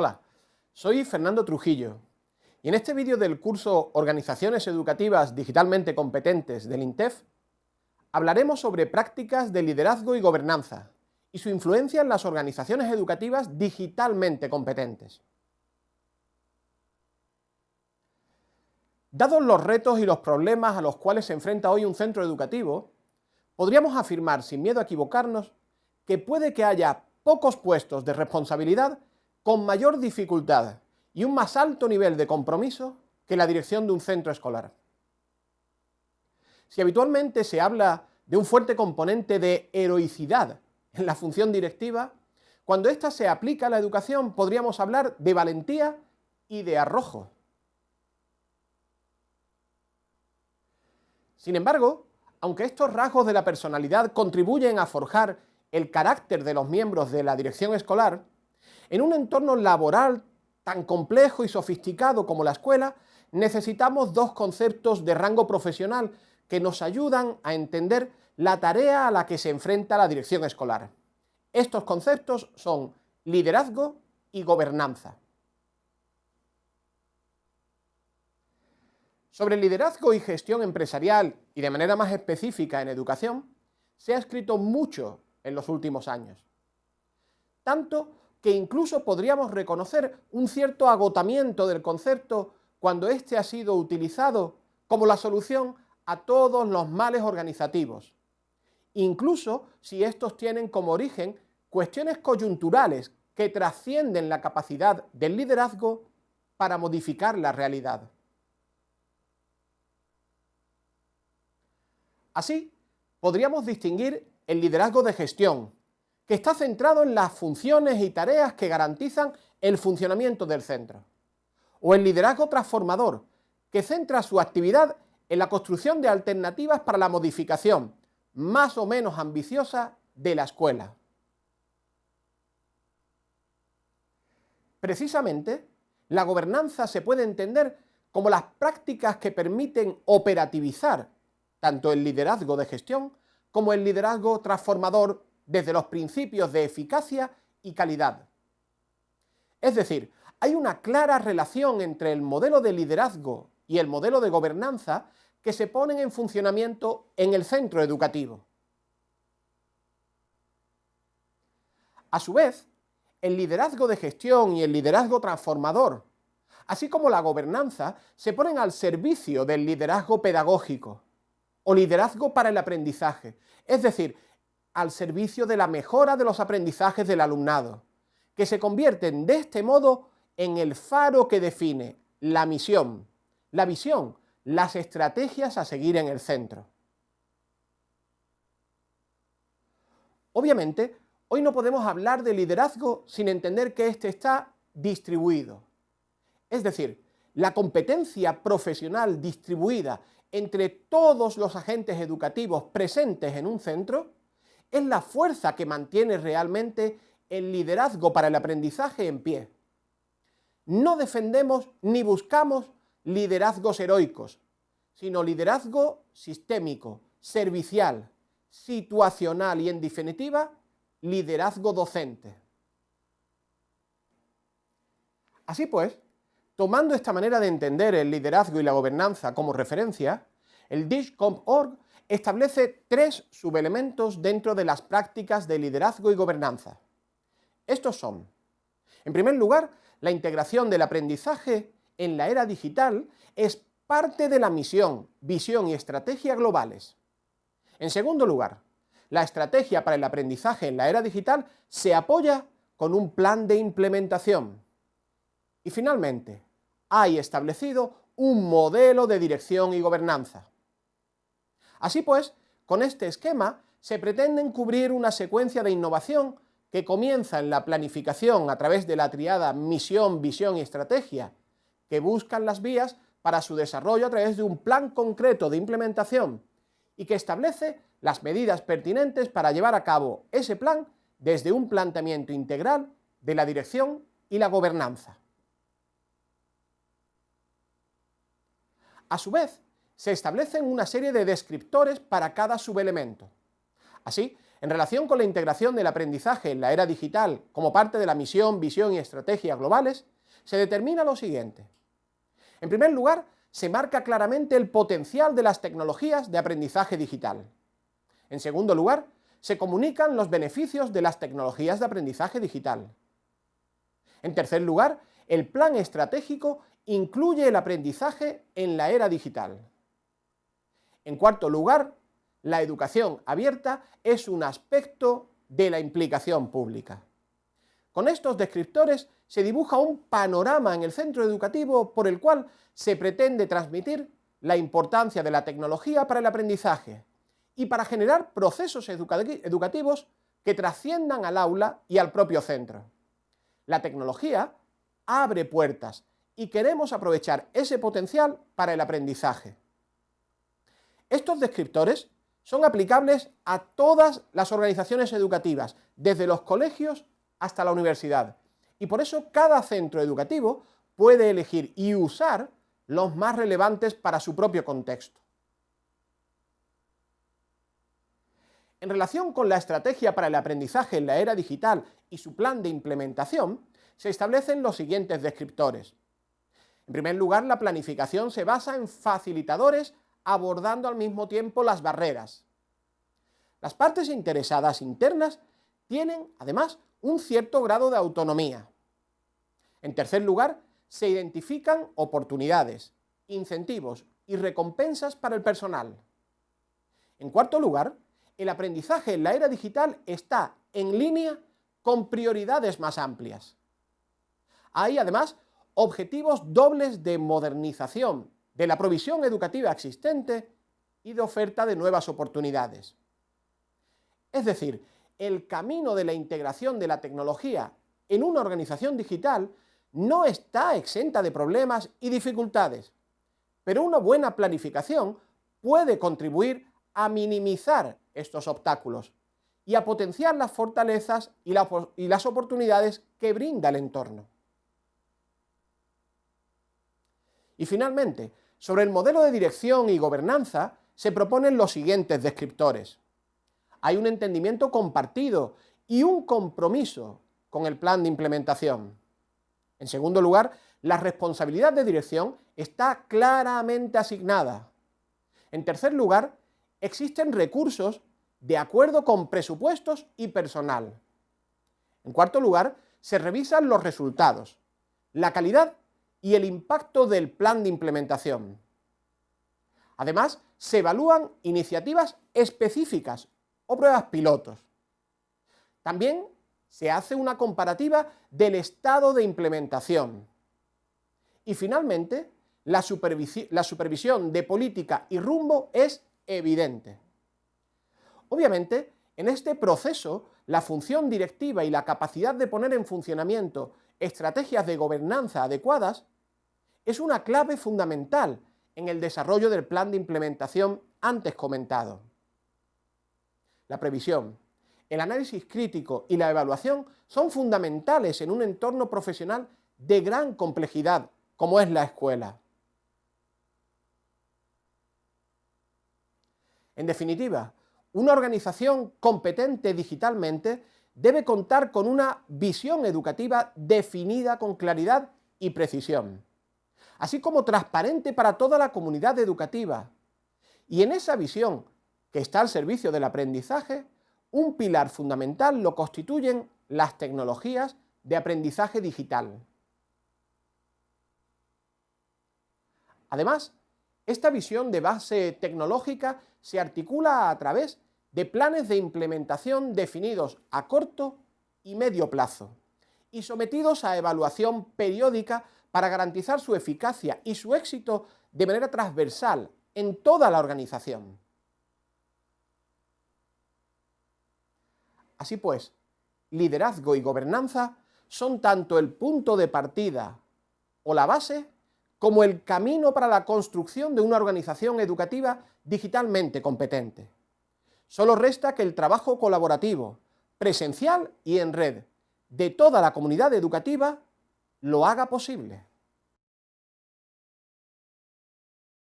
Hola, soy Fernando Trujillo y en este vídeo del curso Organizaciones Educativas Digitalmente Competentes del INTEF hablaremos sobre prácticas de liderazgo y gobernanza y su influencia en las organizaciones educativas digitalmente competentes. Dados los retos y los problemas a los cuales se enfrenta hoy un centro educativo, podríamos afirmar sin miedo a equivocarnos que puede que haya pocos puestos de responsabilidad con mayor dificultad y un más alto nivel de compromiso que la dirección de un centro escolar. Si habitualmente se habla de un fuerte componente de heroicidad en la función directiva, cuando ésta se aplica a la educación podríamos hablar de valentía y de arrojo. Sin embargo, aunque estos rasgos de la personalidad contribuyen a forjar el carácter de los miembros de la dirección escolar, en un entorno laboral tan complejo y sofisticado como la escuela, necesitamos dos conceptos de rango profesional que nos ayudan a entender la tarea a la que se enfrenta la dirección escolar. Estos conceptos son liderazgo y gobernanza. Sobre liderazgo y gestión empresarial, y de manera más específica en educación, se ha escrito mucho en los últimos años. Tanto que incluso podríamos reconocer un cierto agotamiento del concepto cuando éste ha sido utilizado como la solución a todos los males organizativos, incluso si estos tienen como origen cuestiones coyunturales que trascienden la capacidad del liderazgo para modificar la realidad. Así, podríamos distinguir el liderazgo de gestión, que está centrado en las funciones y tareas que garantizan el funcionamiento del centro. O el liderazgo transformador, que centra su actividad en la construcción de alternativas para la modificación, más o menos ambiciosa, de la escuela. Precisamente, la gobernanza se puede entender como las prácticas que permiten operativizar tanto el liderazgo de gestión como el liderazgo transformador desde los principios de eficacia y calidad. Es decir, hay una clara relación entre el modelo de liderazgo y el modelo de gobernanza que se ponen en funcionamiento en el centro educativo. A su vez, el liderazgo de gestión y el liderazgo transformador, así como la gobernanza, se ponen al servicio del liderazgo pedagógico o liderazgo para el aprendizaje, es decir, al servicio de la mejora de los aprendizajes del alumnado, que se convierten de este modo en el faro que define la misión, la visión, las estrategias a seguir en el centro. Obviamente, hoy no podemos hablar de liderazgo sin entender que éste está distribuido. Es decir, la competencia profesional distribuida entre todos los agentes educativos presentes en un centro es la fuerza que mantiene realmente el liderazgo para el aprendizaje en pie. No defendemos ni buscamos liderazgos heroicos, sino liderazgo sistémico, servicial, situacional y, en definitiva, liderazgo docente. Así pues, Tomando esta manera de entender el liderazgo y la gobernanza como referencia, el DISCOM.org establece tres subelementos dentro de las prácticas de liderazgo y gobernanza. Estos son, en primer lugar, la integración del aprendizaje en la era digital es parte de la misión, visión y estrategia globales. En segundo lugar, la estrategia para el aprendizaje en la era digital se apoya con un plan de implementación. Y finalmente, hay establecido un modelo de dirección y gobernanza. Así pues, con este esquema se pretenden cubrir una secuencia de innovación que comienza en la planificación a través de la triada misión, visión y estrategia, que buscan las vías para su desarrollo a través de un plan concreto de implementación y que establece las medidas pertinentes para llevar a cabo ese plan desde un planteamiento integral de la dirección y la gobernanza. A su vez, se establecen una serie de descriptores para cada subelemento. Así, en relación con la integración del aprendizaje en la era digital como parte de la misión, visión y estrategia globales, se determina lo siguiente. En primer lugar, se marca claramente el potencial de las tecnologías de aprendizaje digital. En segundo lugar, se comunican los beneficios de las tecnologías de aprendizaje digital. En tercer lugar, el plan estratégico incluye el aprendizaje en la era digital. En cuarto lugar, la educación abierta es un aspecto de la implicación pública. Con estos descriptores se dibuja un panorama en el centro educativo por el cual se pretende transmitir la importancia de la tecnología para el aprendizaje y para generar procesos educativos que trasciendan al aula y al propio centro. La tecnología abre puertas y queremos aprovechar ese potencial para el aprendizaje. Estos descriptores son aplicables a todas las organizaciones educativas, desde los colegios hasta la universidad. Y por eso cada centro educativo puede elegir y usar los más relevantes para su propio contexto. En relación con la estrategia para el aprendizaje en la era digital y su plan de implementación, se establecen los siguientes descriptores. En primer lugar, la planificación se basa en facilitadores abordando al mismo tiempo las barreras. Las partes interesadas internas tienen, además, un cierto grado de autonomía. En tercer lugar, se identifican oportunidades, incentivos y recompensas para el personal. En cuarto lugar, el aprendizaje en la era digital está en línea con prioridades más amplias. Hay, además, objetivos dobles de modernización de la provisión educativa existente y de oferta de nuevas oportunidades. Es decir, el camino de la integración de la tecnología en una organización digital no está exenta de problemas y dificultades, pero una buena planificación puede contribuir a minimizar estos obstáculos y a potenciar las fortalezas y, las oportunidades que brinda el entorno. Y finalmente, sobre el modelo de dirección y gobernanza se proponen los siguientes descriptores. Hay un entendimiento compartido y un compromiso con el plan de implementación. En segundo lugar, la responsabilidad de dirección está claramente asignada. En tercer lugar, existen recursos de acuerdo con presupuestos y personal. En cuarto lugar, se revisan los resultados, la calidad y el impacto del plan de implementación. Además, se evalúan iniciativas específicas o pruebas pilotos. También se hace una comparativa del estado de implementación. Y finalmente, la, la supervisión de política y rumbo es evidente. Obviamente, en este proceso, la función directiva y la capacidad de poner en funcionamiento estrategias de gobernanza adecuadas es una clave fundamental en el desarrollo del plan de implementación antes comentado. La previsión, el análisis crítico y la evaluación son fundamentales en un entorno profesional de gran complejidad como es la escuela. En definitiva, una organización competente digitalmente debe contar con una visión educativa definida con claridad y precisión, así como transparente para toda la comunidad educativa. Y en esa visión, que está al servicio del aprendizaje, un pilar fundamental lo constituyen las tecnologías de aprendizaje digital. Además, esta visión de base tecnológica se articula a través de planes de implementación definidos a corto y medio plazo y sometidos a evaluación periódica para garantizar su eficacia y su éxito de manera transversal en toda la organización. Así pues, liderazgo y gobernanza son tanto el punto de partida o la base como el camino para la construcción de una organización educativa digitalmente competente. Solo resta que el trabajo colaborativo, presencial y en red, de toda la comunidad educativa, lo haga posible.